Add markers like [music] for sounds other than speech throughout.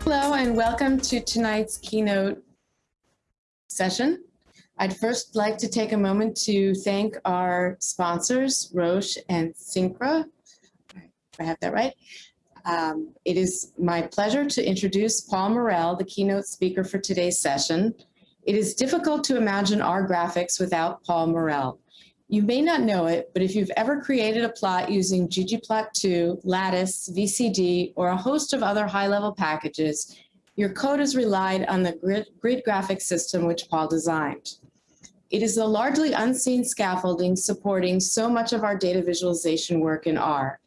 Hello and welcome to tonight's keynote session. I'd first like to take a moment to thank our sponsors, Roche and cynkra, I have that right. Um, it is my pleasure to introduce Paul Murrell, the keynote speaker for today's session. It is difficult to imagine our graphics without Paul Murrell. You may not know it, but if you've ever created a plot using ggplot2, Lattice, VCD, or a host of other high-level packages, your code has relied on the grid, grid graphics system which Paul designed. It is the largely unseen scaffolding supporting so much of our data visualization work in R.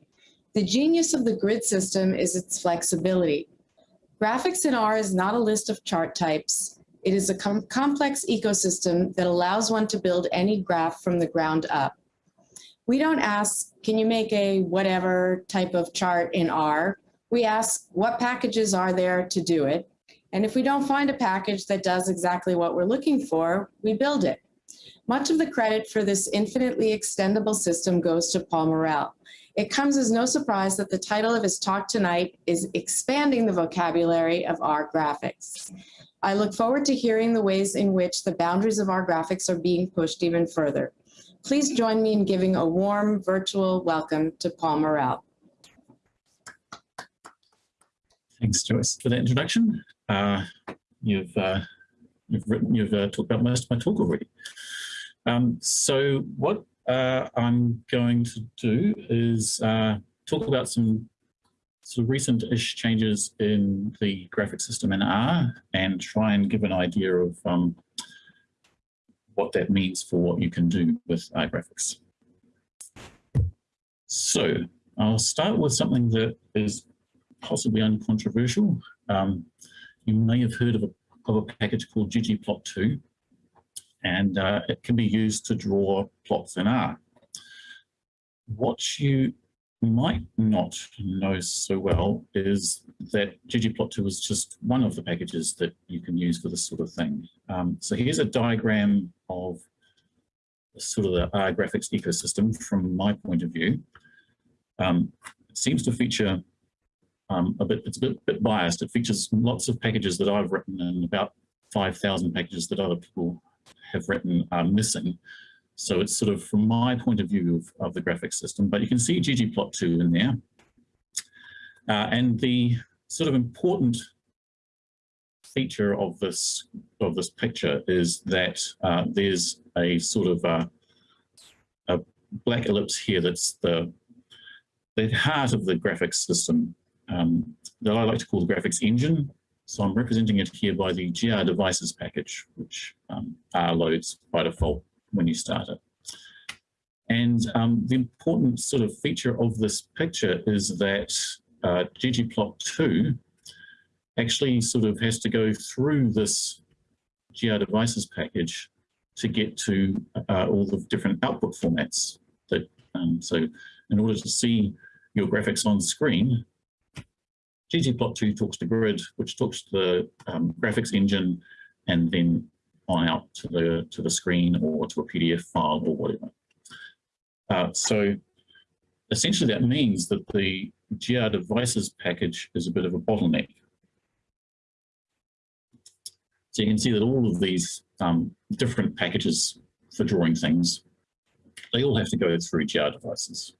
The genius of the grid system is its flexibility. Graphics in R is not a list of chart types. It is a com complex ecosystem that allows one to build any graph from the ground up. We don't ask, can you make a whatever type of chart in R? We ask, what packages are there to do it? And if we don't find a package that does exactly what we're looking for, we build it. Much of the credit for this infinitely extendable system goes to Paul Murrell. It comes as no surprise that the title of his talk tonight is Expanding the Vocabulary of R Graphics. I look forward to hearing the ways in which the boundaries of our graphics are being pushed even further. Please join me in giving a warm virtual welcome to Paul Murrell. Thanks, Joyce, for that introduction. Uh, you've uh, you've written, you've uh, talked about most of my talk already. Um, so what uh, I'm going to do is uh, talk about some so recent-ish changes in the graphic system in R and try and give an idea of um, what that means for what you can do with R graphics. So I'll start with something that is possibly uncontroversial. Um, you may have heard of a, of a package called ggplot2 and uh, it can be used to draw plots in R. What you might not know so well is that ggplot2 is just one of the packages that you can use for this sort of thing. Um, so here's a diagram of sort of the R graphics ecosystem from my point of view. Um, it seems to feature um, a bit, it's a bit, bit biased. It features lots of packages that I've written and about 5,000 packages that other people have written are missing. So it's sort of from my point of view of, of the graphics system, but you can see ggplot2 in there. Uh, and the sort of important feature of this of this picture is that uh, there's a sort of uh, a black ellipse here that's the the heart of the graphics system um, that I like to call the graphics engine. So I'm representing it here by the grDevices package, which um, R loads by default when you start it. And um, the important sort of feature of this picture is that uh, ggplot2 actually sort of has to go through this grDevices package to get to uh, all the different output formats. That um, So in order to see your graphics on screen, ggplot2 talks to grid, which talks to the um, graphics engine, and then on out to the to the screen or to a PDF file or whatever. Uh, so essentially that means that the grDevices package is a bit of a bottleneck. So you can see that all of these um, different packages for drawing things, they all have to go through grDevices.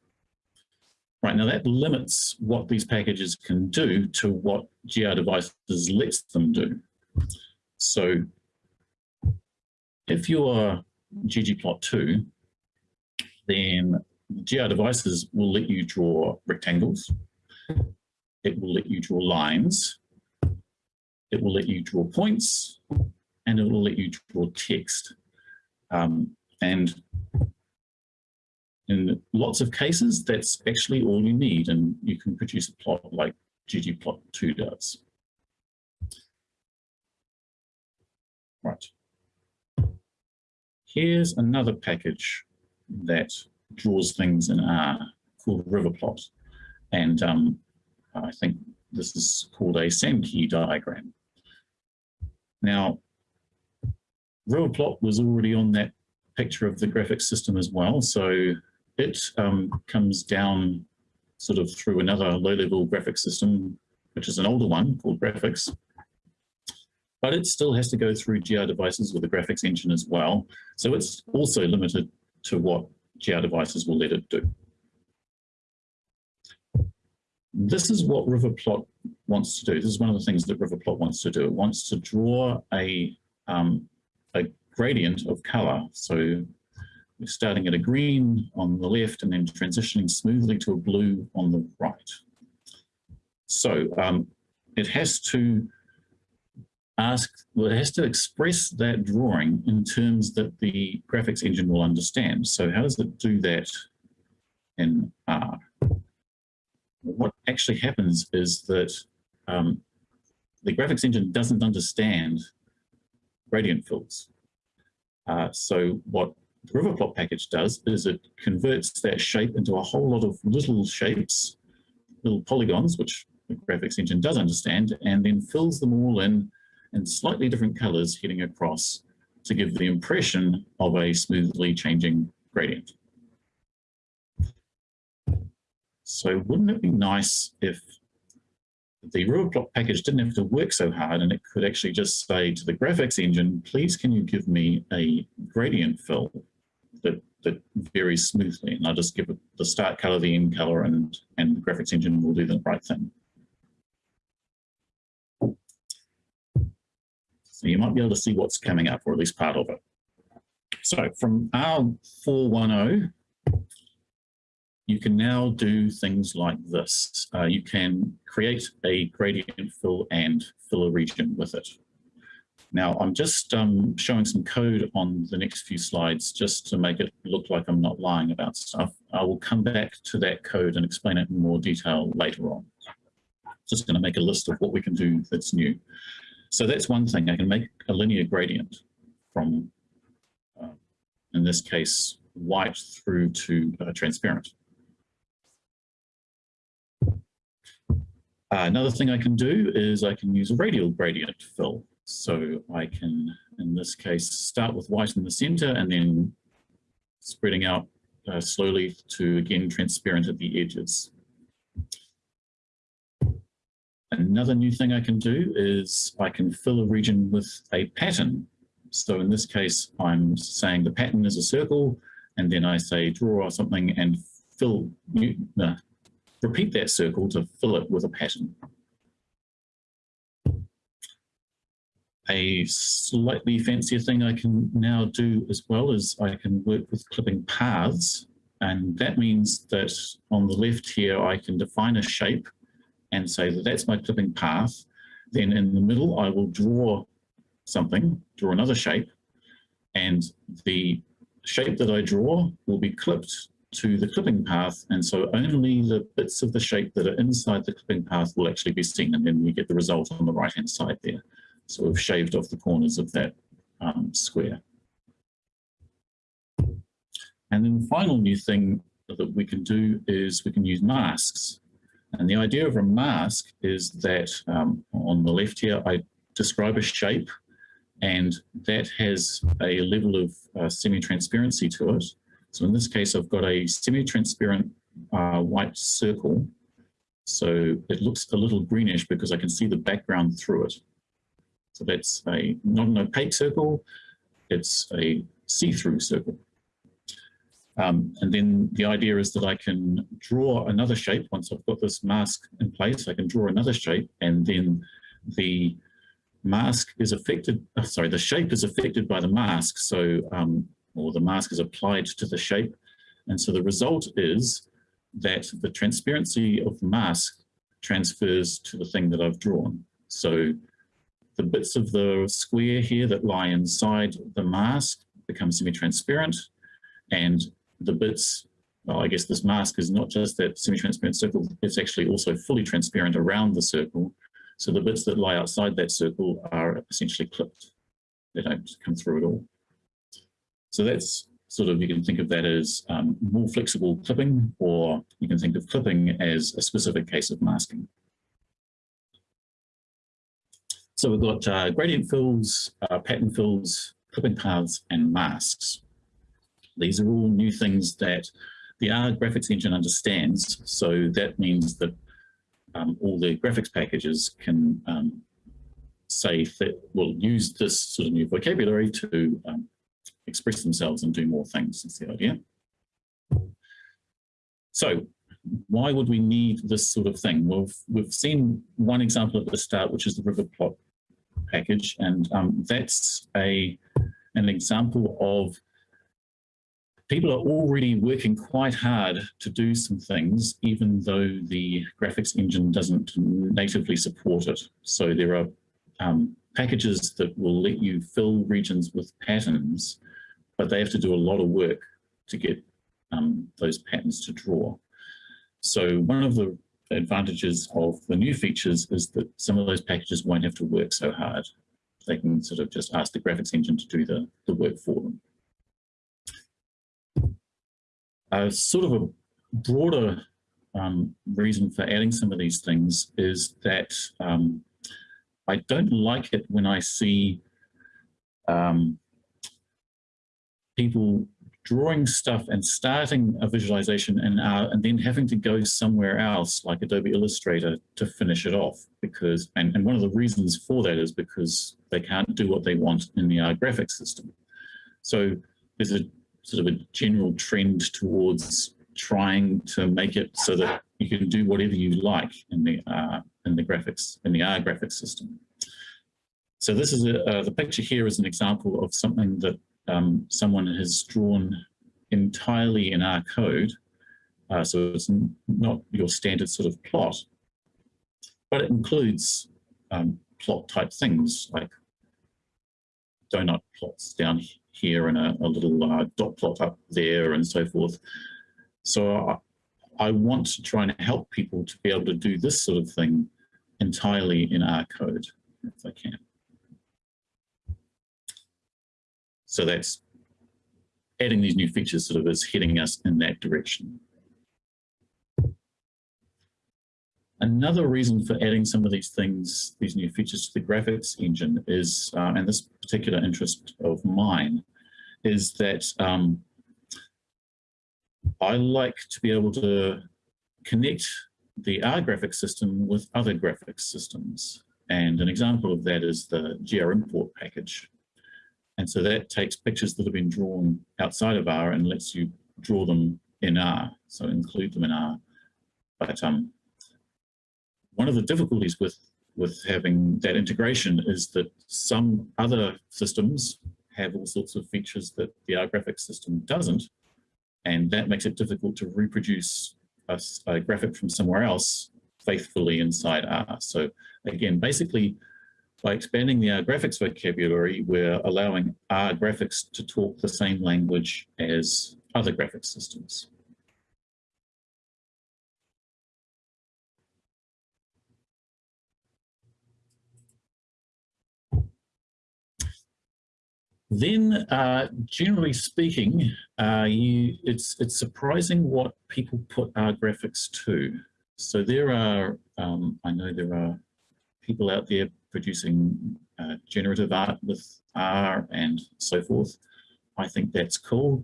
Right, now that limits what these packages can do to what grDevices lets them do. So if you are ggplot2, then grDevices will let you draw rectangles. It will let you draw lines. It will let you draw points and it will let you draw text. Um, and in lots of cases, that's actually all you need and you can produce a plot like ggplot2 does. Right. Here's another package that draws things in R called Riverplot. And um, I think this is called a Sankey diagram. Now, Riverplot was already on that picture of the graphics system as well. So it um, comes down sort of through another low-level graphics system, which is an older one called graphics. But it still has to go through grDevices with the graphics engine as well. So it's also limited to what grDevices will let it do. This is what Riverplot wants to do. This is one of the things that Riverplot wants to do. It wants to draw a, um, a gradient of color. So we're starting at a green on the left and then transitioning smoothly to a blue on the right. So um, it has to ask, well, it has to express that drawing in terms that the graphics engine will understand. So how does it do that in R? What actually happens is that um, the graphics engine doesn't understand gradient fills. Uh, so what the Riverplot package does is it converts that shape into a whole lot of little shapes, little polygons, which the graphics engine does understand, and then fills them all in in slightly different colors heading across to give the impression of a smoothly changing gradient. So wouldn't it be nice if the Riverplot package didn't have to work so hard and it could actually just say to the graphics engine, please can you give me a gradient fill that, that varies smoothly and I'll just give it the start color, the end color and, and the graphics engine will do the right thing. So you might be able to see what's coming up or at least part of it. So from R410, you can now do things like this. Uh, you can create a gradient fill and fill a region with it. Now I'm just um, showing some code on the next few slides just to make it look like I'm not lying about stuff. I will come back to that code and explain it in more detail later on. Just going to make a list of what we can do that's new. So that's one thing. I can make a linear gradient from, uh, in this case, white through to uh, transparent. Uh, another thing I can do is I can use a radial gradient fill. So I can, in this case, start with white in the center and then spreading out uh, slowly to, again, transparent at the edges. Another new thing I can do is I can fill a region with a pattern. So in this case, I'm saying the pattern is a circle, and then I say draw something and fill, uh, repeat that circle to fill it with a pattern. A slightly fancier thing I can now do as well is I can work with clipping paths. And that means that on the left here, I can define a shape and say that that's my clipping path. Then in the middle, I will draw something, draw another shape. And the shape that I draw will be clipped to the clipping path. And so only the bits of the shape that are inside the clipping path will actually be seen. And then we get the result on the right-hand side there. So we've shaved off the corners of that um, square. And then the final new thing that we can do is we can use masks. And the idea of a mask is that um, on the left here, I describe a shape and that has a level of uh, semi-transparency to it. So in this case, I've got a semi-transparent uh, white circle. So it looks a little greenish because I can see the background through it. So that's a not an opaque circle, it's a see-through circle. Um, and then the idea is that I can draw another shape once I've got this mask in place, I can draw another shape and then the mask is affected, oh, sorry, the shape is affected by the mask. So, um, or the mask is applied to the shape. And so the result is that the transparency of the mask transfers to the thing that I've drawn. So the bits of the square here that lie inside the mask become semi-transparent and the bits, well, I guess this mask is not just that semi-transparent circle, it's actually also fully transparent around the circle. So the bits that lie outside that circle are essentially clipped. They don't come through at all. So that's sort of, you can think of that as um, more flexible clipping, or you can think of clipping as a specific case of masking. So we've got uh, gradient fills, uh, pattern fills, clipping paths, and masks. These are all new things that the R graphics engine understands. So that means that um, all the graphics packages can um, say that will use this sort of new vocabulary to um, express themselves and do more things. That's the idea. So why would we need this sort of thing? Well, we've, seen one example at the start, which is the river plot package, and um, that's a an example of people are already working quite hard to do some things, even though the graphics engine doesn't natively support it. So there are um, packages that will let you fill regions with patterns, but they have to do a lot of work to get um, those patterns to draw. So one of the advantages of the new features is that some of those packages won't have to work so hard. They can sort of just ask the graphics engine to do the, the work for them. A sort of a broader um, reason for adding some of these things is that um, I don't like it when I see um, people drawing stuff and starting a visualization and, uh, and then having to go somewhere else like Adobe Illustrator to finish it off because and, and one of the reasons for that is because they can't do what they want in the R graphics system. So there's a sort of a general trend towards trying to make it so that you can do whatever you like in the uh, in the graphics in the R graphics system. So this is a, uh, the picture here is an example of something that um, someone has drawn entirely in R code. Uh, so it's not your standard sort of plot, but it includes um, plot type things like donut plots down here and a, a little uh, dot plot up there and so forth. So I, I, want to try and help people to be able to do this sort of thing entirely in R code, if I can. So that's adding these new features sort of is heading us in that direction. Another reason for adding some of these things, these new features to the graphics engine is, uh, and this particular interest of mine, is that um, I like to be able to connect the R graphics system with other graphics systems. And an example of that is the grImport package. And so that takes pictures that have been drawn outside of R and lets you draw them in R, so include them in R. But um, one of the difficulties with, with having that integration is that some other systems have all sorts of features that the R graphics system doesn't, and that makes it difficult to reproduce a, a graphic from somewhere else faithfully inside R. So again, basically, by expanding the R graphics vocabulary, we're allowing R graphics to talk the same language as other graphics systems. Then, uh, generally speaking, uh, you, it's, it's surprising what people put R graphics to. So there are, um, I know there are people out there producing uh, generative art with R and so forth. I think that's cool.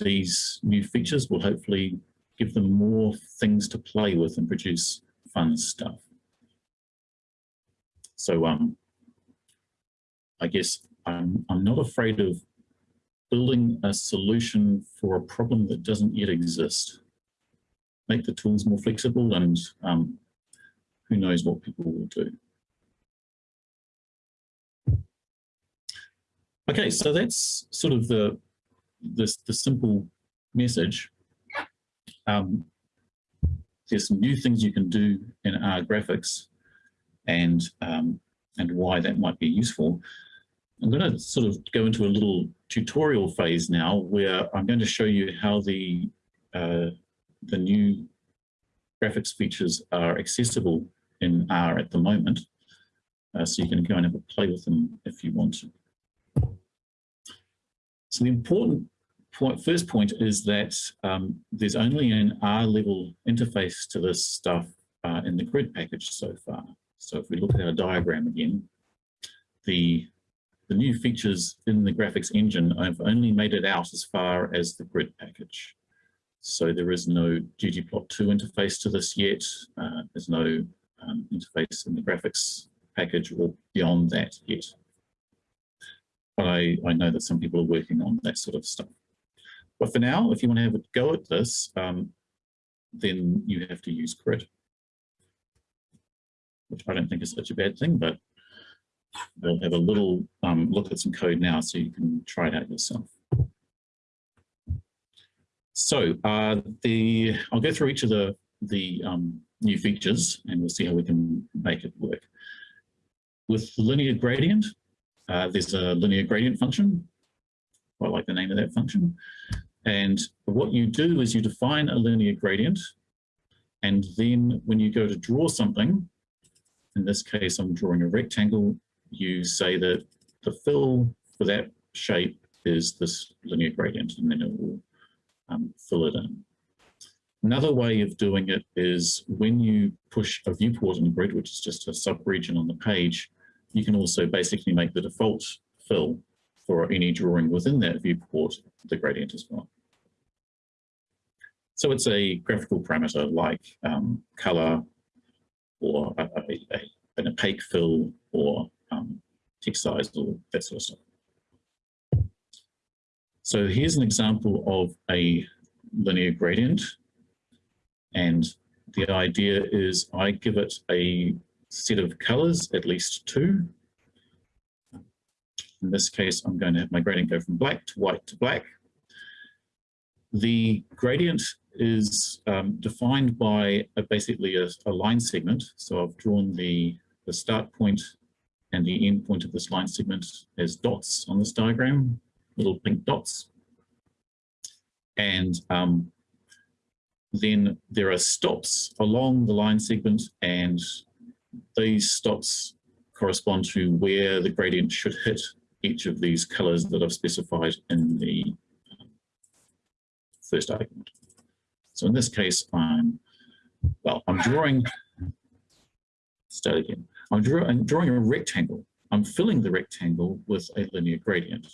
These new features will hopefully give them more things to play with and produce fun stuff. So um, I guess I'm, I'm not afraid of building a solution for a problem that doesn't yet exist. Make the tools more flexible and um, who knows what people will do. Okay, so that's sort of the the, the simple message. Um, there's some new things you can do in R graphics and um, and why that might be useful. I'm going to sort of go into a little tutorial phase now where I'm going to show you how the uh, the new graphics features are accessible in R at the moment. Uh, so you can go and have a play with them if you want to. So the important point, first point is that um, there's only an R level interface to this stuff uh, in the grid package so far. So if we look at our diagram again, the the new features in the graphics engine, I've only made it out as far as the grid package. So there is no ggplot2 interface to this yet. Uh, there's no um, interface in the graphics package or beyond that yet. But I, I know that some people are working on that sort of stuff. But for now, if you want to have a go at this, um, then you have to use grid, which I don't think is such a bad thing, but we'll have a little um, look at some code now so you can try it out yourself. So uh, the I'll go through each of the the um, new features and we'll see how we can make it work. With linear gradient, uh, there's a linear gradient function. I like the name of that function. And what you do is you define a linear gradient. And then when you go to draw something, in this case, I'm drawing a rectangle, you say that the fill for that shape is this linear gradient, and then it will um, fill it in. Another way of doing it is when you push a viewport in the grid, which is just a subregion on the page, you can also basically make the default fill for any drawing within that viewport the gradient as well. So it's a graphical parameter like um, color or a, a, a, an opaque fill or um, text size or that sort of stuff. So here's an example of a linear gradient. And the idea is I give it a set of colors, at least two. In this case, I'm going to have my gradient go from black to white to black. The gradient is um, defined by a, basically a, a, line segment. So I've drawn the, the start point and the end point of this line segment as dots on this diagram, little pink dots. And um, then there are stops along the line segment and these stops correspond to where the gradient should hit each of these colors that I've specified in the um, first argument. So in this case, I'm, well, I'm drawing, start again. I'm, draw, I'm drawing a rectangle. I'm filling the rectangle with a linear gradient.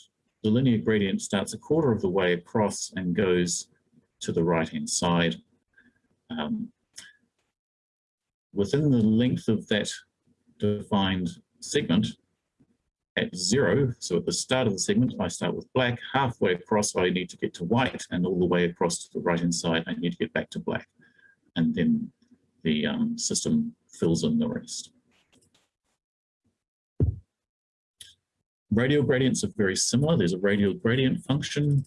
The linear gradient starts a quarter of the way across and goes to the right-hand side. Um, within the length of that defined segment, at zero, so at the start of the segment, I start with black, halfway across I need to get to white, and all the way across to the right-hand side, I need to get back to black. And then the um, system fills in the rest. Radial gradients are very similar. There's a radial gradient function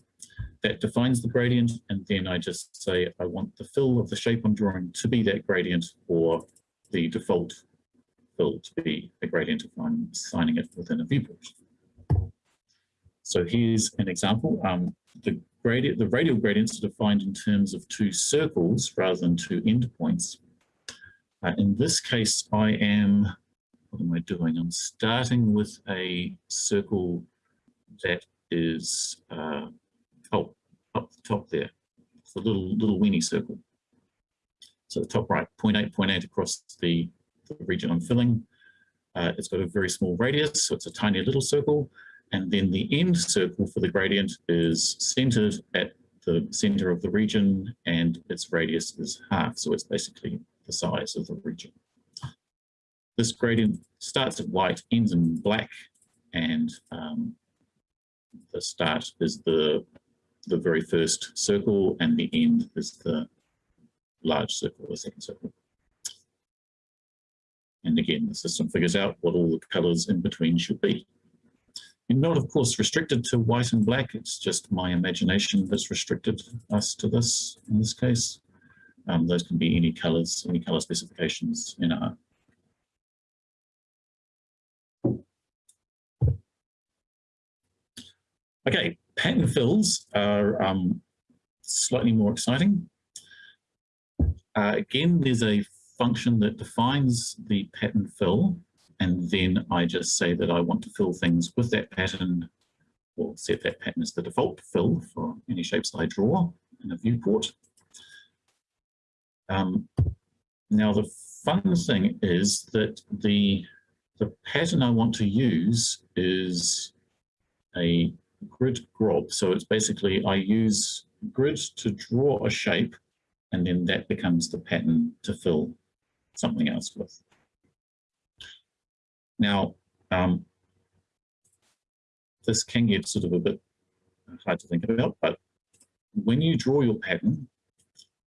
that defines the gradient, and then I just say I want the fill of the shape I'm drawing to be that gradient or the default fill to be a gradient if I'm assigning it within a viewport. So here's an example. Um, the, gradient, the radial gradients are defined in terms of two circles rather than two endpoints. Uh, in this case, I am, what am I doing? I'm starting with a circle that is, uh, oh, up the top there. It's a little, little weenie circle. So the top right, 0.8, 0.8 across the the region I'm filling. Uh, it's got a very small radius, so it's a tiny little circle. And then the end circle for the gradient is centered at the center of the region and its radius is half. So it's basically the size of the region. This gradient starts at white, ends in black, and um, the start is the, the very first circle and the end is the large circle, the second circle. And again, the system figures out what all the colors in between should be. You're not, of course, restricted to white and black. It's just my imagination that's restricted us to this in this case. Um, those can be any colors, any color specifications in R. Okay, pattern fills are um, slightly more exciting. Uh, again, there's a function that defines the pattern fill, and then I just say that I want to fill things with that pattern or set that pattern as the default fill for any shapes I draw in a viewport. Um, now the fun thing is that the, the pattern I want to use is a grid grob. So it's basically I use grid to draw a shape and then that becomes the pattern to fill something else with. Now, um, this can get sort of a bit hard to think about, but when you draw your pattern,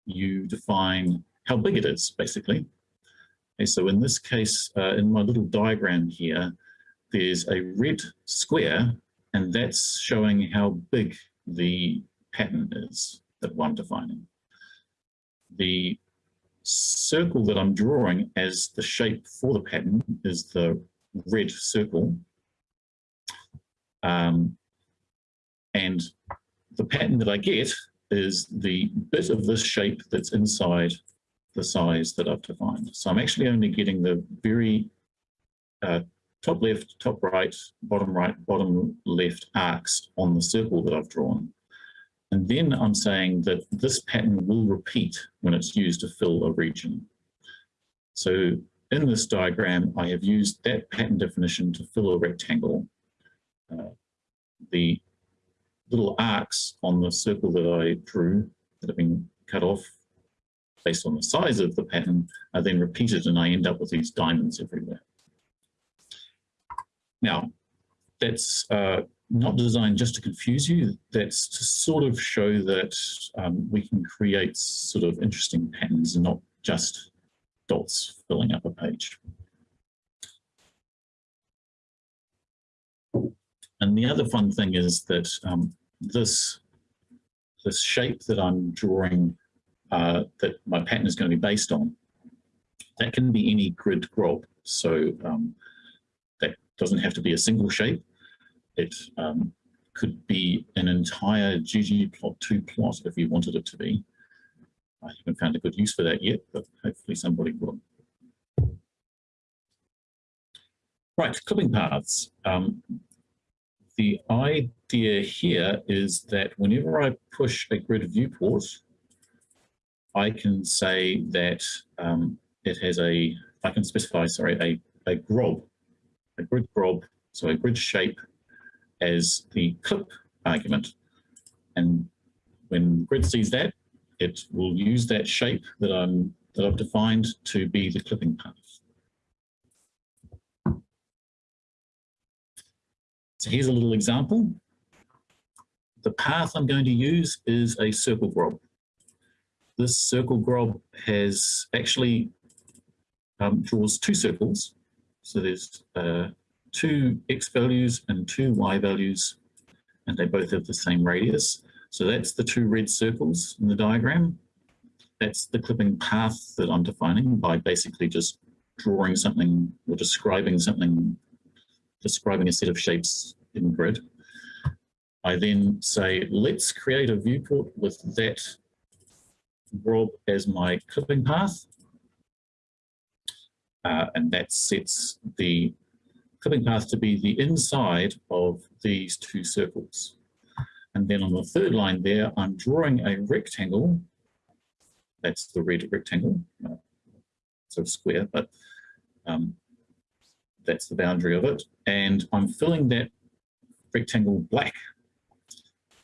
you define how big it is, basically. Okay, so in this case, uh, in my little diagram here, there's a red square, and that's showing how big the pattern is that I'm defining. The circle that I'm drawing as the shape for the pattern is the red circle. Um, and the pattern that I get is the bit of this shape that's inside the size that I've defined. So I'm actually only getting the very uh, top left, top right, bottom right, bottom left arcs on the circle that I've drawn. And then I'm saying that this pattern will repeat when it's used to fill a region. So in this diagram, I have used that pattern definition to fill a rectangle. Uh, the little arcs on the circle that I drew that have been cut off based on the size of the pattern are then repeated and I end up with these diamonds everywhere. Now, that's uh, not designed just to confuse you, that's to sort of show that um, we can create sort of interesting patterns and not just dots filling up a page. And the other fun thing is that um, this, this shape that I'm drawing uh, that my pattern is going to be based on, that can be any grid grob. So um, doesn't have to be a single shape. It um, could be an entire ggplot2 plot if you wanted it to be. I haven't found a good use for that yet, but hopefully somebody will. Right, clipping paths. Um, the idea here is that whenever I push a grid viewport, I can say that um, it has a, I can specify, sorry, a, a grob, a grid grob, so a grid shape as the clip argument. And when grid sees that, it will use that shape that I'm that I've defined to be the clipping path. So here's a little example. The path I'm going to use is a circle grob. This circle grob has actually um, draws two circles. So there's uh, two x values and two y values, and they both have the same radius. So that's the two red circles in the diagram. That's the clipping path that I'm defining by basically just drawing something or describing something, describing a set of shapes in grid. I then say, let's create a viewport with that grob as my clipping path. Uh, and that sets the clipping path to be the inside of these two circles. And then on the third line there, I'm drawing a rectangle. That's the red rectangle, uh, sort of square, but um, that's the boundary of it. And I'm filling that rectangle black.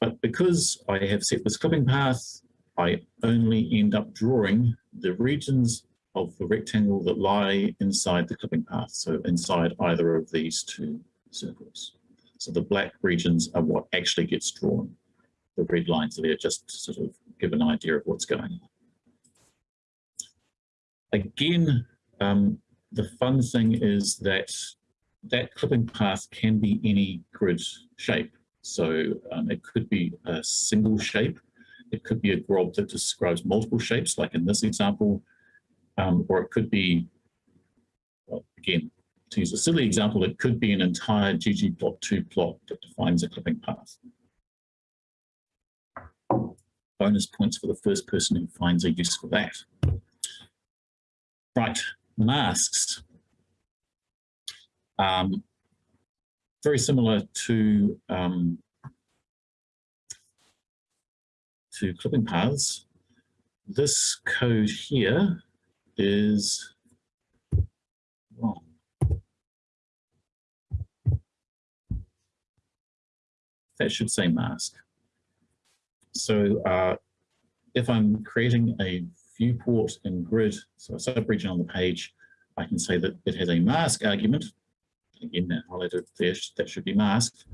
But because I have set this clipping path, I only end up drawing the regions of the rectangle that lie inside the clipping path, so inside either of these two circles. So the black regions are what actually gets drawn. The red lines are there just to sort of give an idea of what's going on. Again, um, the fun thing is that that clipping path can be any grid shape. So um, it could be a single shape. It could be a grob that describes multiple shapes, like in this example, um, or it could be, well, again, to use a silly example, it could be an entire ggplot2 plot that defines a clipping path. Bonus points for the first person who finds a use for that. Right, masks. Um, very similar to um, to clipping paths. This code here is wrong. that should say mask. So uh, if I'm creating a viewport in grid, so a subregion on the page, I can say that it has a mask argument. Again, that highlighted there, that should be masked.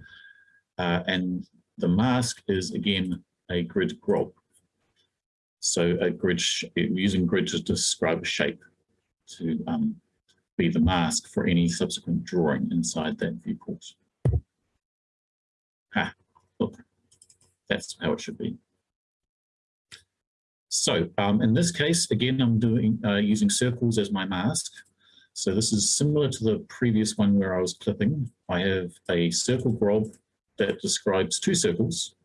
Uh, and the mask is again a grid grob. So a grid, using grid to describe a shape to um, be the mask for any subsequent drawing inside that viewport. Look, that's how it should be. So um, in this case, again, I'm doing uh, using circles as my mask. So this is similar to the previous one where I was clipping. I have a circle grob that describes two circles.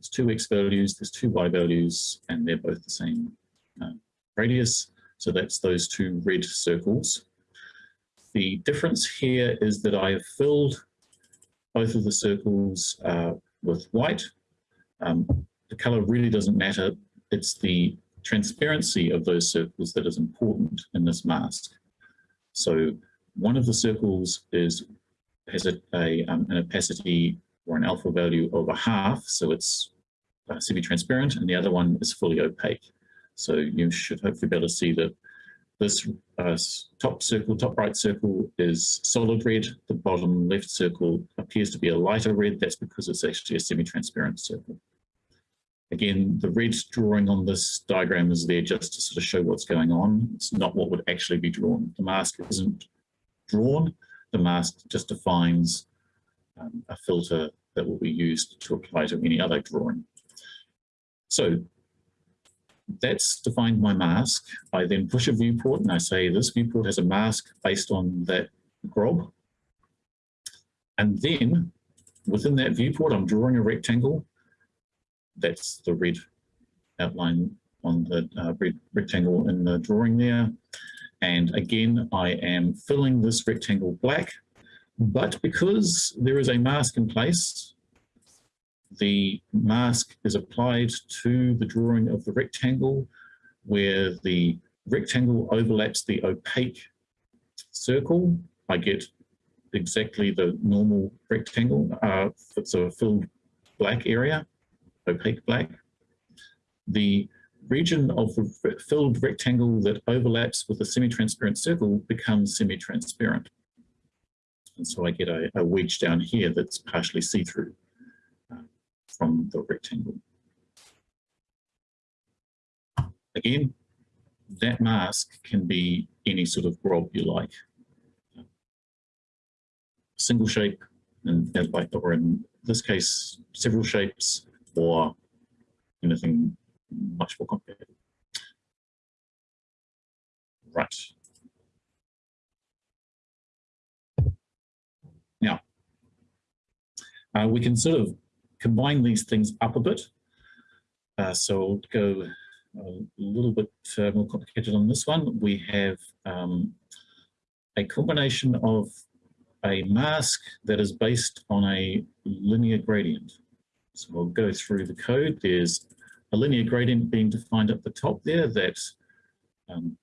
There's two x values, there's two y values, and they're both the same uh, radius. So that's those two red circles. The difference here is that I have filled both of the circles uh, with white. Um, the color really doesn't matter. It's the transparency of those circles that is important in this mask. So one of the circles is has a, a um, an opacity or an alpha value of a half, so it's uh, semi-transparent, and the other one is fully opaque. So you should hopefully be able to see that this uh, top circle, top right circle is solid red. The bottom left circle appears to be a lighter red. That's because it's actually a semi-transparent circle. Again, the red drawing on this diagram is there just to sort of show what's going on. It's not what would actually be drawn. The mask isn't drawn. The mask just defines um, a filter that will be used to apply to any other drawing. So that's defined my mask. I then push a viewport and I say this viewport has a mask based on that grob. And then within that viewport, I'm drawing a rectangle. That's the red outline on the uh, red rectangle in the drawing there. And again, I am filling this rectangle black, but because there is a mask in place, the mask is applied to the drawing of the rectangle where the rectangle overlaps the opaque circle. I get exactly the normal rectangle. Uh, it's a filled black area, opaque black. The region of the filled rectangle that overlaps with the semi-transparent circle becomes semi-transparent. And so I get a, a wedge down here that's partially see-through uh, from the rectangle. Again, that mask can be any sort of grob you like. Single shape, and like, or in this case, several shapes, or anything much more complicated. Right. Now, uh, we can sort of combine these things up a bit. Uh, so go a little bit uh, more complicated on this one. We have um, a combination of a mask that is based on a linear gradient. So we'll go through the code. There's a linear gradient being defined at the top there that um,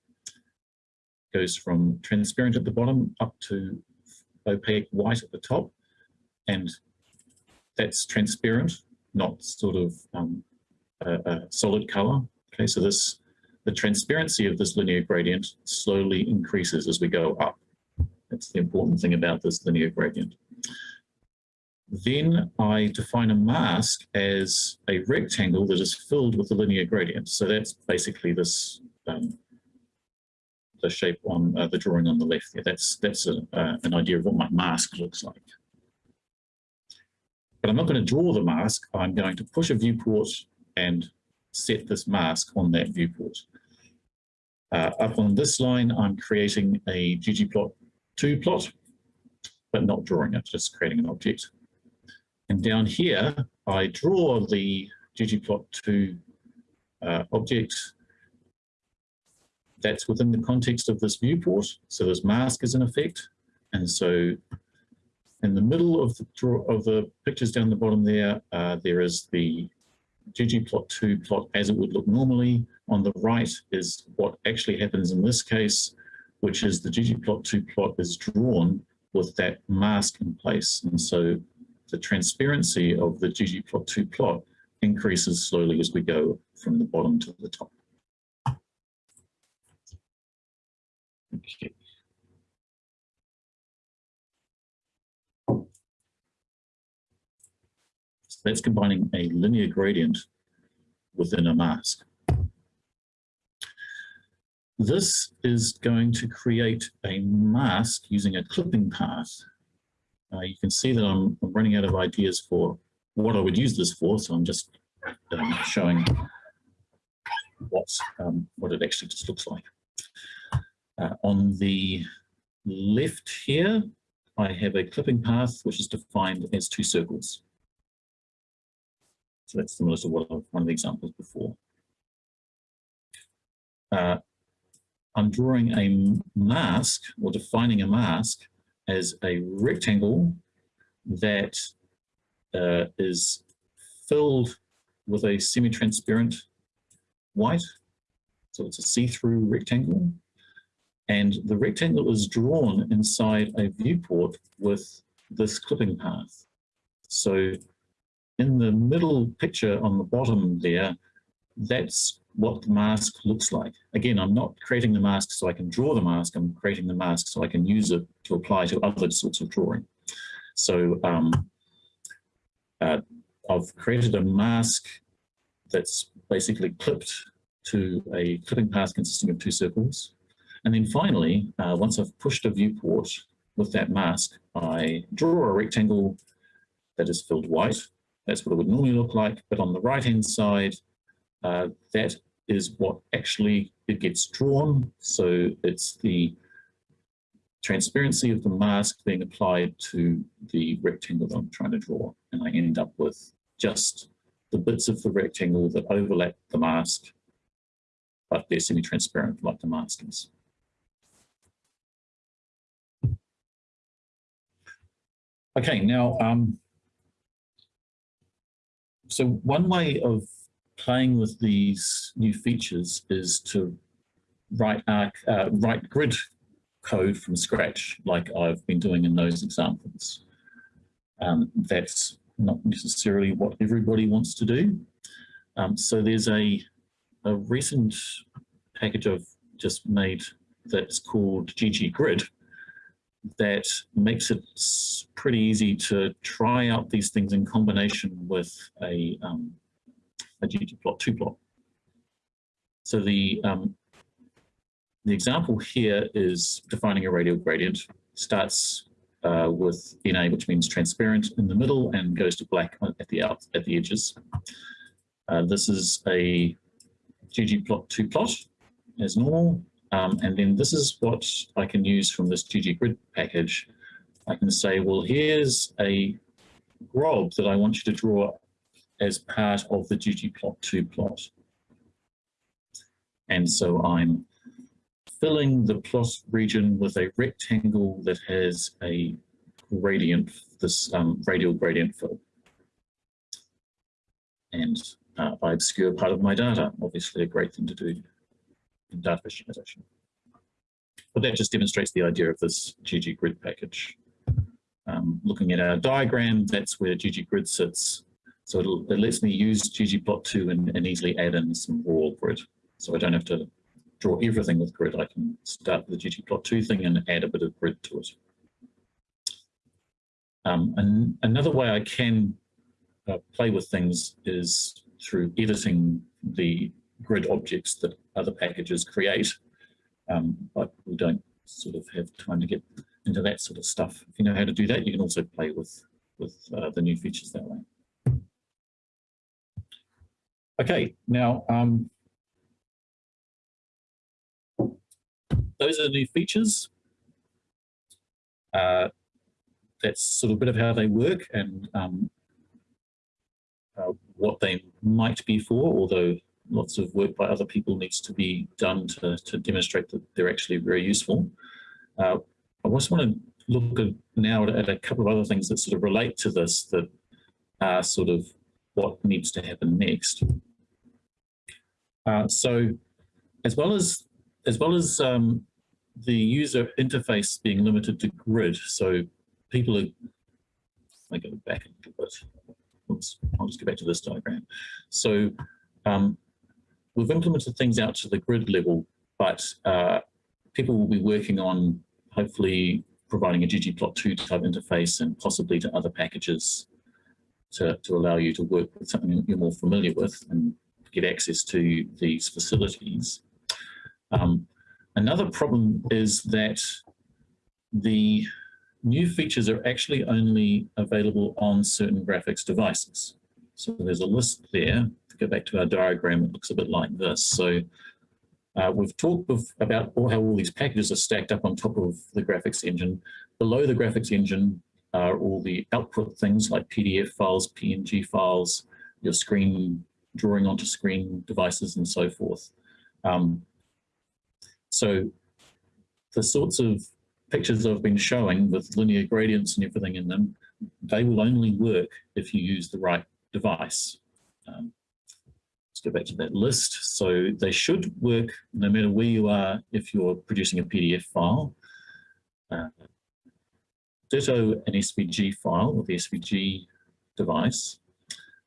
goes from transparent at the bottom up to opaque white at the top. And that's transparent, not sort of um, a, a, solid color. Okay, so this the transparency of this linear gradient slowly increases as we go up. That's the important thing about this linear gradient. Then I define a mask as a rectangle that is filled with the linear gradient. So that's basically this um, the shape on uh, the drawing on the left there. That's that's a, uh, an idea of what my mask looks like. But I'm not going to draw the mask. I'm going to push a viewport and set this mask on that viewport. Uh, up on this line, I'm creating a ggplot2 plot, but not drawing it, just creating an object. And down here, I draw the ggplot2 uh, object that's within the context of this viewport. So this mask is in effect. And so in the middle of the draw of the pictures down the bottom there, uh, there is the ggplot2 plot as it would look normally. On the right is what actually happens in this case, which is the ggplot2 plot is drawn with that mask in place. And so the transparency of the ggplot2 plot increases slowly as we go from the bottom to the top. Okay. So that's combining a linear gradient within a mask. This is going to create a mask using a clipping path. Uh, you can see that I'm, running out of ideas for what I would use this for, so I'm just um, showing what, um, what it actually just looks like. Uh, on the left here, I have a clipping path which is defined as two circles. So that's similar to what one of the examples before. Uh, I'm drawing a mask or defining a mask as a rectangle that uh, is filled with a semi-transparent white. So it's a see-through rectangle. And the rectangle is drawn inside a viewport with this clipping path. So in the middle picture on the bottom there, that's what the mask looks like. Again, I'm not creating the mask so I can draw the mask, I'm creating the mask so I can use it to apply to other sorts of drawing. So um, uh, I've created a mask that's basically clipped to a clipping path consisting of two circles. And then finally, uh, once I've pushed a viewport with that mask, I draw a rectangle that is filled white. That's what it would normally look like. But on the right-hand side, uh, that is what actually it gets drawn. So it's the transparency of the mask being applied to the rectangle that I'm trying to draw. And I end up with just the bits of the rectangle that overlap the mask, but they're semi-transparent like the mask is. Okay, now, um, so one way of playing with these new features is to write, uh, write grid code from scratch, like I've been doing in those examples. Um, that's not necessarily what everybody wants to do. Um, so there's a, a recent package I've just made that's called gggrid that makes it pretty easy to try out these things in combination with a um, a ggplot2 plot. So the, um, the example here is defining a radial gradient, starts uh, with NA, which means transparent in the middle and goes to black at the out at the edges. Uh, this is a ggplot2 plot as normal. Um, and then this is what I can use from this gggrid package. I can say, well, here's a GROB that I want you to draw as part of the ggplot2 plot. And so I'm filling the plot region with a rectangle that has a gradient, this um, radial gradient fill. And uh, I obscure part of my data, obviously a great thing to do data visualization. But that just demonstrates the idea of this gggrid package. Um, looking at our diagram, that's where gggrid sits so it lets me use ggplot2 and, and easily add in some raw grid. So I don't have to draw everything with grid. I can start with the ggplot2 thing and add a bit of grid to it. Um, and another way I can uh, play with things is through editing the grid objects that other packages create. Um, but we don't sort of have time to get into that sort of stuff. If you know how to do that, you can also play with, with uh, the new features that way. Okay, now um, those are the new features. Uh, that's sort of a bit of how they work and um, uh, what they might be for, although lots of work by other people needs to be done to, to demonstrate that they're actually very useful. Uh, I just want to look at now at, at, a couple of other things that sort of relate to this that are sort of what needs to happen next. Uh, so as well as as well as um, the user interface being limited to grid, so people are I go back a little bit. Oops, I'll just go back to this diagram. So um, we've implemented things out to the grid level, but uh, people will be working on hopefully providing a ggplot2 type interface and possibly to other packages to, to allow you to work with something you're more familiar with and get access to these facilities. Um, another problem is that the new features are actually only available on certain graphics devices. So there's a list there. Go back to our diagram, it looks a bit like this. So uh, we've talked about all, how all these packages are stacked up on top of the graphics engine. Below the graphics engine are all the output things like PDF files, PNG files, your screen drawing onto screen devices and so forth. Um, so the sorts of pictures I've been showing with linear gradients and everything in them, they will only work if you use the right device. Um, let's go back to that list. So they should work no matter where you are if you're producing a PDF file. Uh, ditto an SVG file with the SVG device.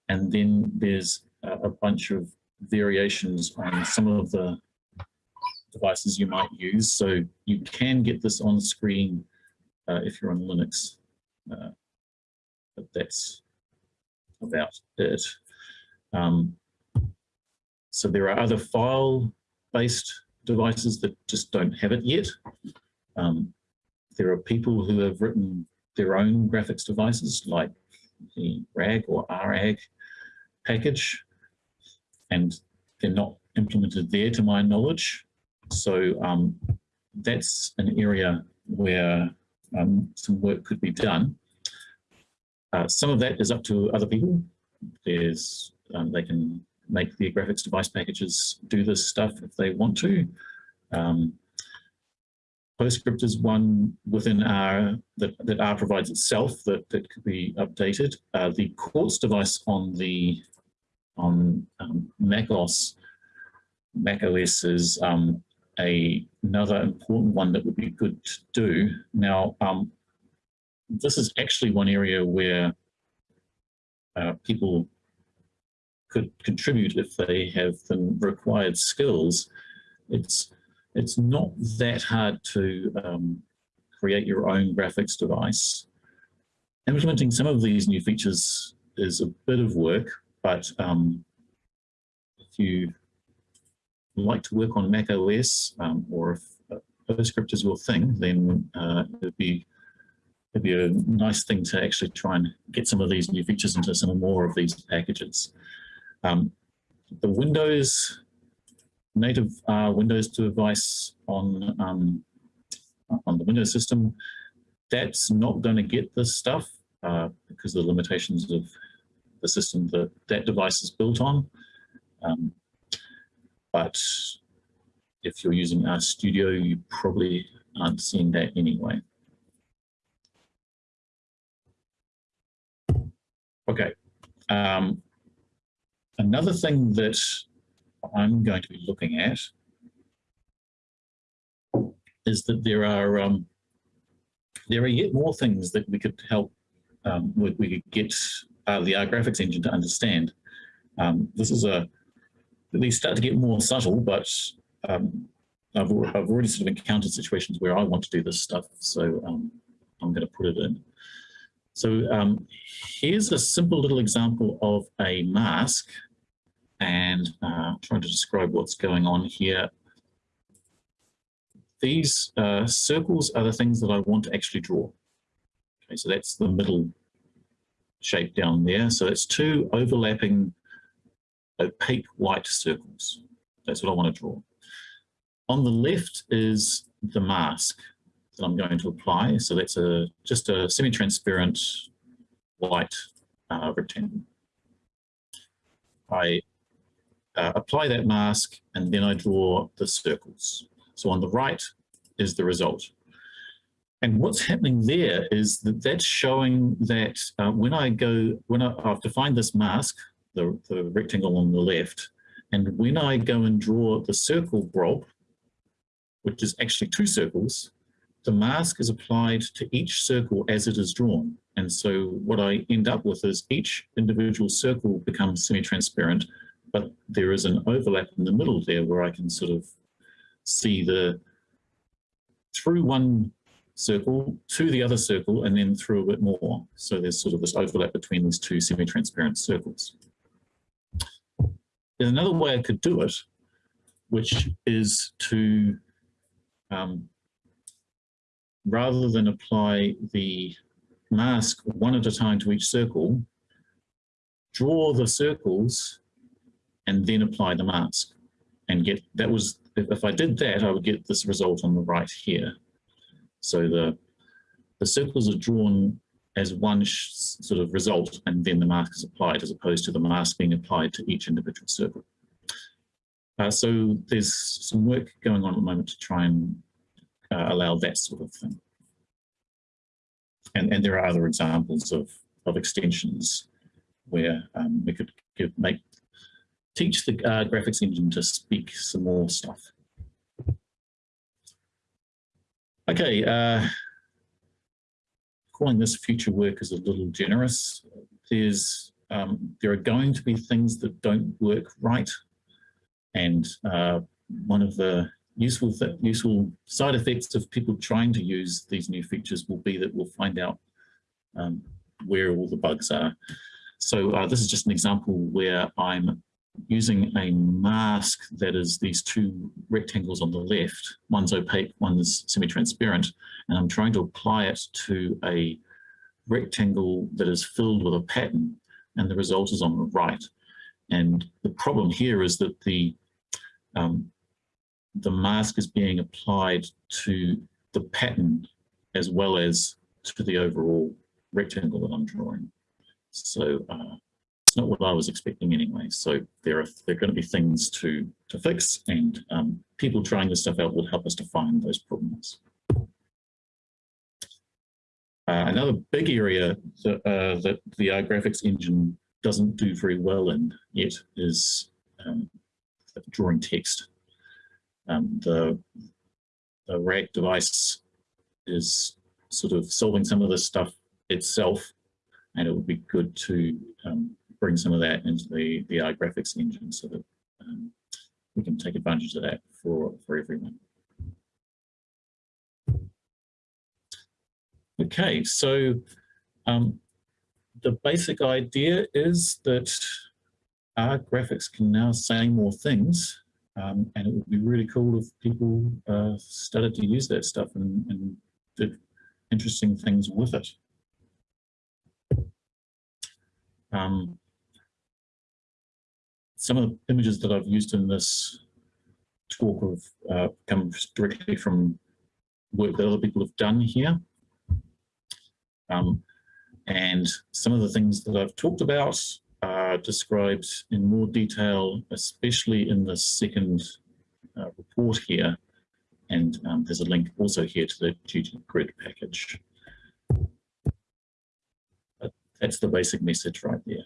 And then there's a, a bunch of variations on some of the devices you might use. So you can get this on screen uh, if you're on Linux, uh, but that's about it. Um, so there are other file-based devices that just don't have it yet. Um, there are people who have written their own graphics devices like the ragg or ragg package, and they're not implemented there to my knowledge. So um, that's an area where um, some work could be done. Uh, some of that is up to other people. There's, um, they can make their graphics device packages do this stuff if they want to. Um, PostScript is one within R that, that R provides itself that, that could be updated. Uh, the Quartz device on the on um, Mac OS, Mac OS is um, a, another important one that would be good to do. Now, um, this is actually one area where uh, people could contribute if they have the required skills. It's it's not that hard to um, create your own graphics device. Implementing some of these new features is a bit of work, but um, if you like to work on Mac OS um, or if PostScript is your thing, then uh, it'd be it'd be a nice thing to actually try and get some of these new features into some more of these packages. Um, the Windows native uh, Windows device on um, on the Windows system, that's not going to get this stuff uh, because of the limitations of the system that that device is built on. Um, but if you're using RStudio, you probably aren't seeing that anyway. Okay. Um, another thing that I'm going to be looking at is that there are um, there are yet more things that we could help um, we, we could get uh, the R graphics engine to understand. Um, this is a they start to get more subtle, but um, I've, I've already sort of encountered situations where I want to do this stuff, so um, I'm going to put it in. So um, here's a simple little example of a mask and uh, trying to describe what's going on here. These uh, circles are the things that I want to actually draw. Okay, so that's the middle shape down there. So it's two overlapping opaque white circles. That's what I want to draw. On the left is the mask that I'm going to apply. So that's a just a semi-transparent white uh, rectangle. I uh, apply that mask and then I draw the circles. So on the right is the result. And what's happening there is that that's showing that uh, when I go, when I, I've defined this mask, the, the rectangle on the left, and when I go and draw the circle blob, which is actually two circles, the mask is applied to each circle as it is drawn. And so what I end up with is each individual circle becomes semi-transparent, but there is an overlap in the middle there where I can sort of see the through one circle to the other circle and then through a bit more. So there's sort of this overlap between these two semi-transparent circles. There's another way I could do it, which is to, um, rather than apply the mask one at a time to each circle, draw the circles and then apply the mask and get, that was, if I did that, I would get this result on the right here. So the, the circles are drawn as one sort of result and then the mask is applied as opposed to the mask being applied to each individual circle. Uh, so there's some work going on at the moment to try and uh, allow that sort of thing. And, and there are other examples of, of extensions where um, we could give, make teach the uh, graphics engine to speak some more stuff. Okay, uh, calling this future work is a little generous. There's um, there are going to be things that don't work right, and uh, one of the useful useful side effects of people trying to use these new features will be that we'll find out um, where all the bugs are. So uh, this is just an example where I'm using a mask that is these two rectangles on the left. One's opaque, one's semi-transparent, and I'm trying to apply it to a rectangle that is filled with a pattern, and the result is on the right. And the problem here is that the um, the mask is being applied to the pattern as well as to the overall rectangle that I'm drawing. So uh, it's not what I was expecting anyway. So there are there are going to be things to to fix, and um, people trying this stuff out will help us to find those problems. Uh, another big area that, uh, that the R graphics engine doesn't do very well in yet is um, drawing text. Um, the, the ragg device is sort of solving some of this stuff itself, and it would be good to um, bring some of that into the, the R graphics engine so that um, we can take advantage of that for, for everyone. Okay, so um, the basic idea is that R graphics can now say more things um, and it would be really cool if people uh, started to use that stuff and, and did interesting things with it. Um, some of the images that I've used in this talk have uh, come directly from work that other people have done here. Um, and some of the things that I've talked about are described in more detail, especially in the second uh, report here. And um, there's a link also here to the gggrid package. But that's the basic message right there.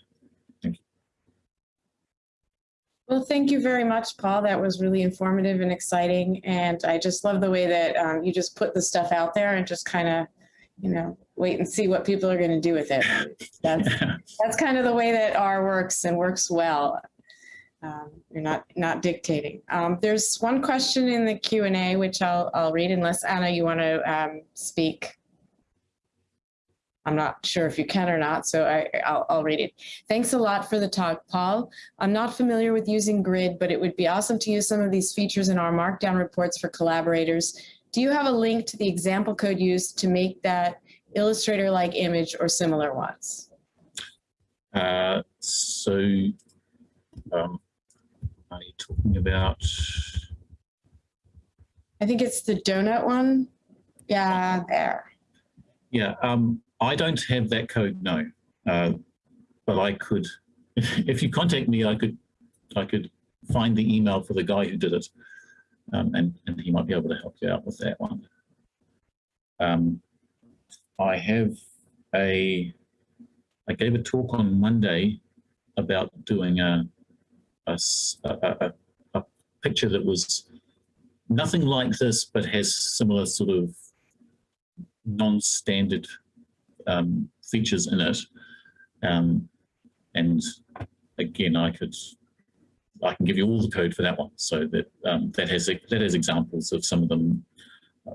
Well, thank you very much, Paul. That was really informative and exciting. And I just love the way that um, you just put the stuff out there and just kind of, you know, wait and see what people are going to do with it. That's, [laughs] that's kind of the way that R works and works well. Um, you're not not dictating. Um, there's one question in the Q&A, which I'll, I'll read unless Anna, you want to um, speak. I'm not sure if you can or not, so I, I'll, I'll read it. Thanks a lot for the talk, Paul. I'm not familiar with using Grid, but it would be awesome to use some of these features in R Markdown reports for collaborators. Do you have a link to the example code used to make that Illustrator-like image or similar ones? Uh, so, um, are you talking about? I think it's the donut one. Yeah, there. Yeah, um, I don't have that code, no. Uh, but I could, [laughs] if you contact me, I could, I could find the email for the guy who did it, um, and and he might be able to help you out with that one. Um, I have a, I gave a talk on Monday about doing a, a, a, a picture that was nothing like this, but has similar sort of non-standard um, features in it. Um, and again, I could, I can give you all the code for that one. So that um, that has that has examples of some of the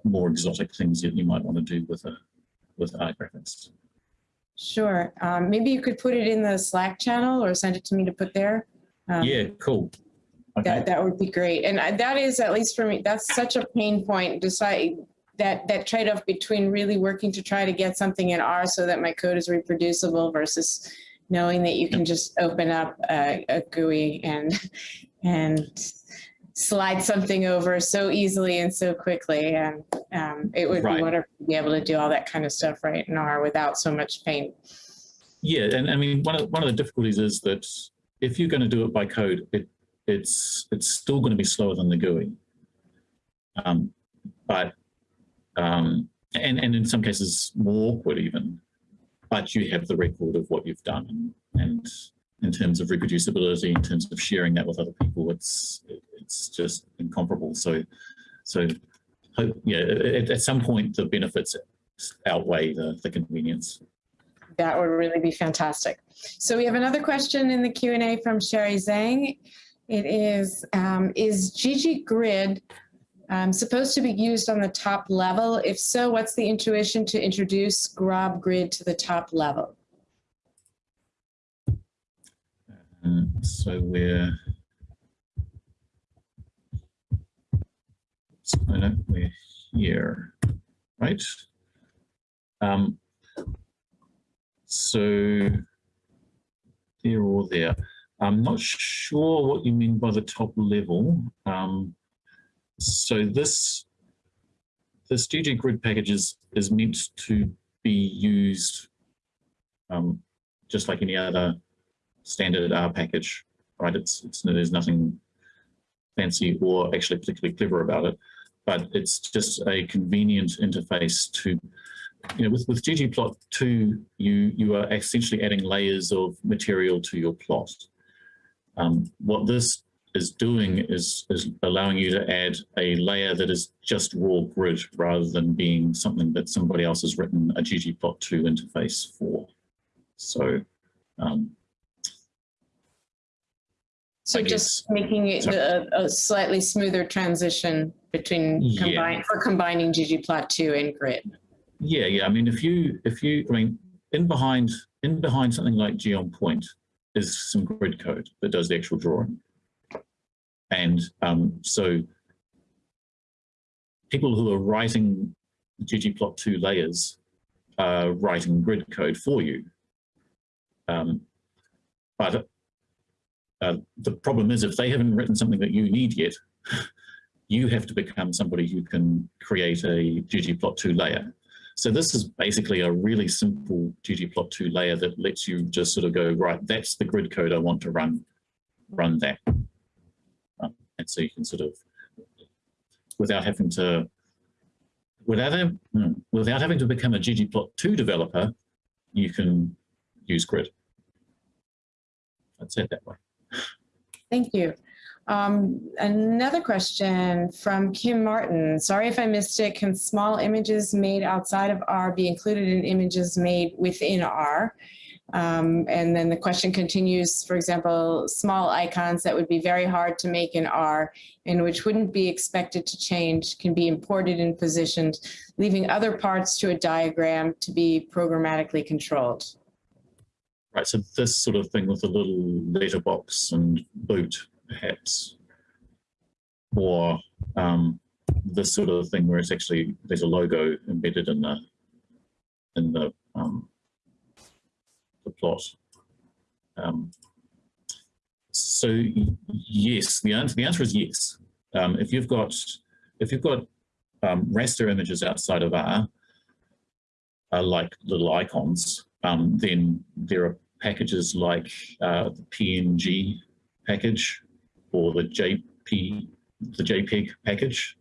more exotic things that you might want to do with a with R graphics. Sure. Um, maybe you could put it in the Slack channel or send it to me to put there. Um, yeah, cool. Okay. That, that would be great. And I- that is, at least for me, that's such a pain point, decide that, that trade-off between really working to try to get something in R so that my code is reproducible versus knowing that you can just open up a, a GUI and, and slide something over so easily and so quickly. And um, it would Right. be wonderful to be able to do all that kind of stuff right in R without so much pain. Yeah, and I mean, one of one of the difficulties is that if you're going to do it by code, it it's it's still going to be slower than the GUI. Um, but um, and and in some cases more awkward even. But you have the record of what you've done, and, in terms of reproducibility, in terms of sharing that with other people, it's it's just incomparable. So so yeah, at, at some point the benefits outweigh the the convenience. That would really be fantastic. So we have another question in the Q&A from Sherry Zhang. It is, um, is gggrid um, supposed to be used on the top level? If so, what's the intuition to introduce Grob Grid to the top level? Um, so we're we're here, right? Um, so there or there. I'm not sure what you mean by the top level. Um, so this this gggrid package is, is meant to be used um, just like any other standard R package, right? It's, it's there's nothing fancy or actually particularly clever about it, but it's just a convenient interface to, you know, with, with ggplot2, you, you are essentially adding layers of material to your plot. Um, what this is doing is, is allowing you to add a layer that is just raw grid rather than being something that somebody else has written a ggplot2 interface for. So um, So I just guess- making it a, a slightly smoother transition between Yeah. combine, for combining ggplot2 and Grid. Yeah, yeah. I mean, if you, if you, I mean, in behind, in behind something like geom_point is some grid code that does the actual drawing. And um, so people who are writing ggplot2 layers are writing grid code for you. Um, but uh, the problem is if they haven't written something that you need yet, [laughs] you have to become somebody who can create a ggplot2 layer. So this is basically a really simple ggplot2 layer that lets you just sort of go, right, that's the grid code I want to run, run that. And so you can sort of, without having to, without, hmm, without having to become a ggplot2 developer, you can use grid. I'd say it that way. Thank you. Um, another question from Kim Martin. Sorry if I missed it. Can small images made outside of R be included in images made within R? Um, and then the question continues, for example, small icons that would be very hard to make in R and which wouldn't be expected to change can be imported and positioned, leaving other parts to a diagram to be programmatically controlled. Right, so this sort of thing with a little letterbox and boot, perhaps, or um, this sort of thing where it's actually there's a logo embedded in the in the um, the plot. Um, so yes, the answer the answer is yes. Um, if you've got if you've got um, raster images outside of R, uh, like little icons, um, then there are packages like uh, the PNG package or the JP, the JPEG package.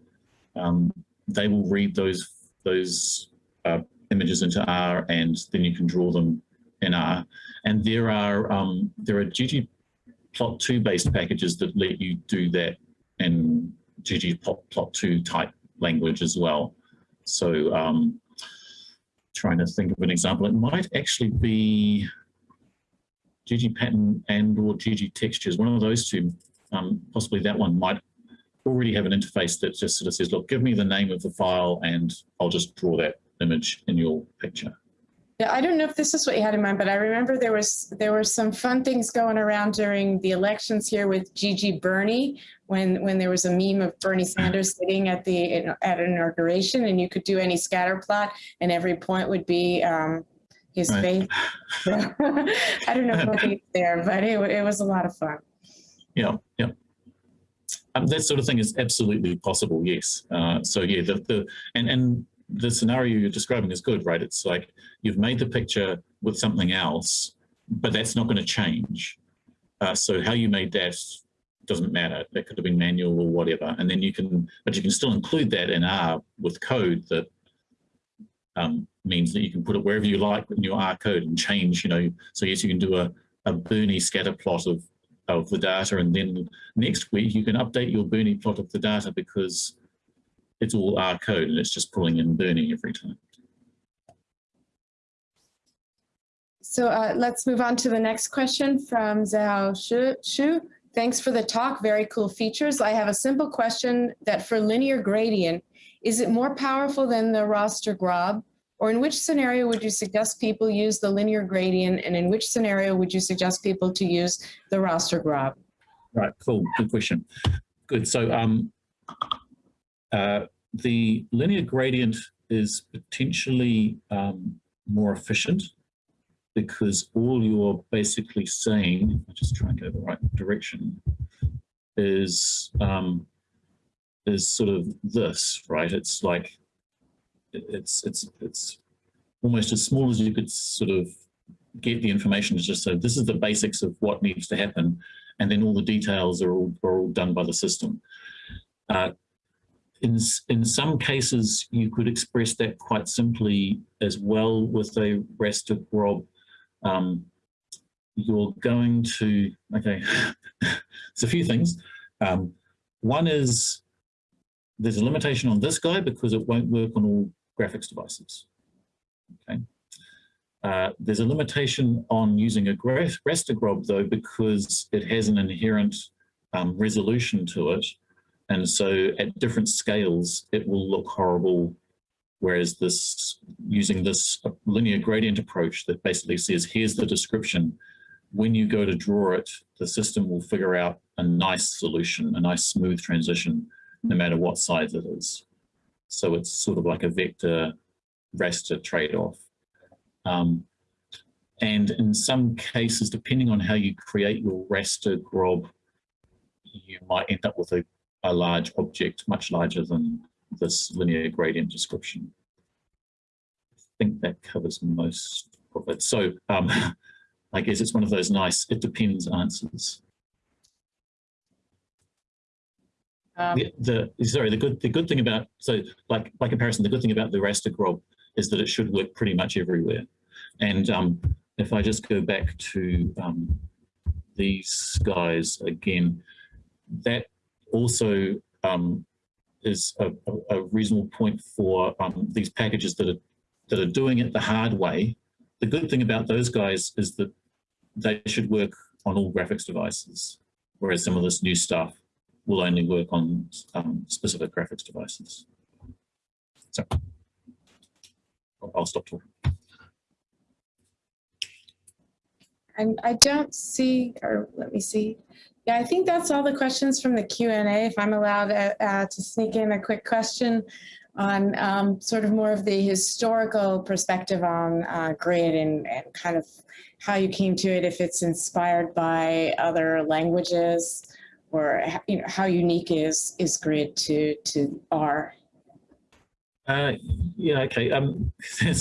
Um, they will read those those uh, images into R, and then you can draw them in R. And there are um, there are ggplot2 based packages that let you do that in ggplot2 type language as well. So um, trying to think of an example. It might actually be ggpattern and or ggtextures, one of those two, um, possibly that one might already have an interface that just sort of says, look, give me the name of the file and I'll just draw that image in your picture. Yeah, I don't know if this is what you had in mind, but I remember there was there were some fun things going around during the elections here with ggbernie when when there was a meme of Bernie Sanders sitting at the at inauguration and you could do any scatter plot and every point would be um, his right. face. [laughs] I don't know if he's there, but it, it was a lot of fun. Yeah, yeah. Um, that sort of thing is absolutely possible, yes. Uh, so yeah, the, the and, and the scenario you're describing is good, right? It's like you've made the picture with something else, but that's not going to change. Uh, so how you made that doesn't matter. That could have been manual or whatever. And then you can, but you can still include that in R with code that um, means that you can put it wherever you like in your R code and change, you know, so yes, you can do a, a Bernie scatter plot of, of the data. And then next week you can update your Bernie plot of the data because it's all R code and it's just pulling in Bernie every time. So uh, let's move on to the next question from Zhao Shu. Thanks for the talk, very cool features. I have a simple question that for linear gradient, is it more powerful than the raster grob? Or in which scenario would you suggest people use the linear gradient and in which scenario would you suggest people to use the raster grob? Right, cool, good question. Good, so um, uh, the linear gradient is potentially um, more efficient because all you're basically saying, I just try and go the right direction, is um, is sort of this, right? It's like it's it's it's almost as small as you could sort of get the information is just so this is the basics of what needs to happen and then all the details are all, are all done by the system. Uh, in, in some cases, you could express that quite simply as well with a raster grob. Um, you're going to, okay, [laughs] it's a few things. Um, one is there's a limitation on this guy because it won't work on all graphics devices. Okay. Uh, there's a limitation on using a raster grob though because it has an inherent um, resolution to it and so at different scales, it will look horrible. Whereas this, using this linear gradient approach that basically says, here's the description. When you go to draw it, the system will figure out a nice solution, a nice smooth transition, no matter what size it is. So it's sort of like a vector raster trade-off. Um, and in some cases, depending on how you create your raster grob, you might end up with a a large object, much larger than this linear gradient description. I think that covers most of it. So um, [laughs] I guess it's one of those nice, it depends answers. Um, the, the, sorry, the good the good thing about so like by comparison, the good thing about the raster grob is that it should work pretty much everywhere. And um, if I just go back to um, these guys again, that also um, is a, a, reasonable point for um, these packages that are that are doing it the hard way. The good thing about those guys is that they should work on all graphics devices, whereas some of this new stuff will only work on um, specific graphics devices. So I'll stop talking. And I don't see, or let me see. Yeah, I think that's all the questions from the Q&A. If I'm allowed uh, uh, to sneak in a quick question on um, sort of more of the historical perspective on uh, grid and, and kind of how you came to it, if it's inspired by other languages or you know, how unique is, is grid to, to R? Uh, yeah, okay. Um,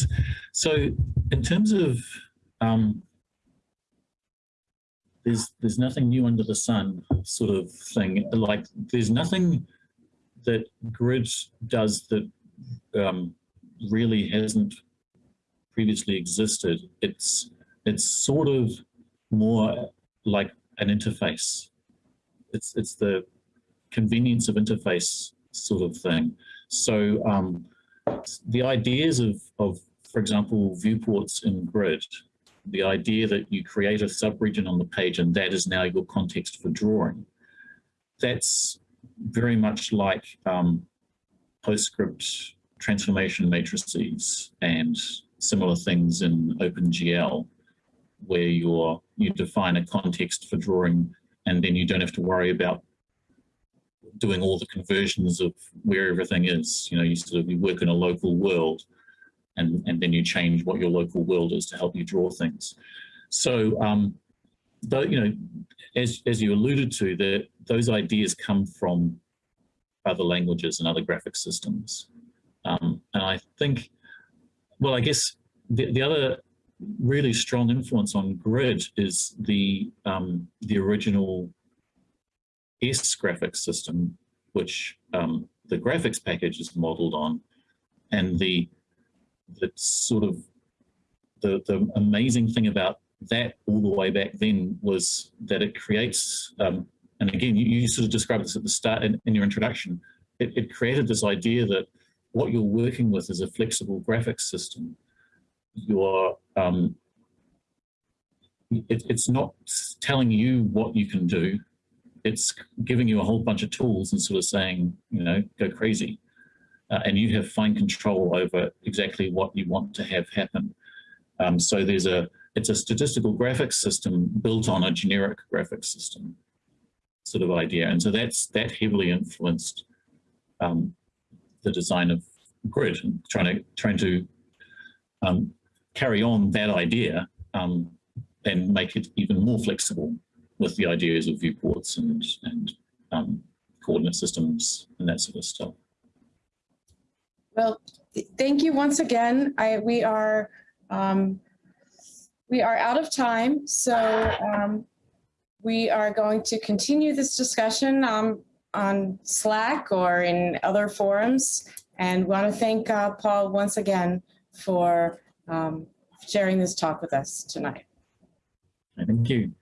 [laughs] so in terms of um, there's there's nothing new under the sun sort of thing. Like there's nothing that grid does that um, really hasn't previously existed. It's it's sort of more like an interface. It's it's the convenience of interface sort of thing. So um, the ideas of of for example, viewports in grid, the idea that you create a subregion on the page and that is now your context for drawing. That's very much like um, PostScript transformation matrices and similar things in OpenGL, where you're, you define a context for drawing and then you don't have to worry about doing all the conversions of where everything is. You know, you sort of you work in a local world and, and then you change what your local world is to help you draw things. So, um, but, you know, as, as you alluded to, that those ideas come from other languages and other graphic systems. Um, and I think, well, I guess the, the other really strong influence on grid is the, um, the original S graphics system, which um, the graphics package is modeled on. And the, the sort of, the, the amazing thing about that all the way back then was that it creates, um, and again, you, you, sort of described this at the start in, in your introduction, it, it, created this idea that what you're working with is a flexible graphics system. You're, um, it, it's not telling you what you can do, it's giving you a whole bunch of tools and sort of saying, you know, go crazy. Uh, and you have fine control over exactly what you want to have happen. Um, so there's a, it's a statistical graphics system built on a generic graphics system sort of idea. And so that's, that heavily influenced um, the design of grid and trying to, trying to um, carry on that idea um, and make it even more flexible with the ideas of viewports and, and um, coordinate systems and that sort of stuff. Well, thank you once again. I, we are um, we are out of time, so um, we are going to continue this discussion um, on Slack or in other forums. And want to thank uh, Paul once again for um, sharing this talk with us tonight. Thank you.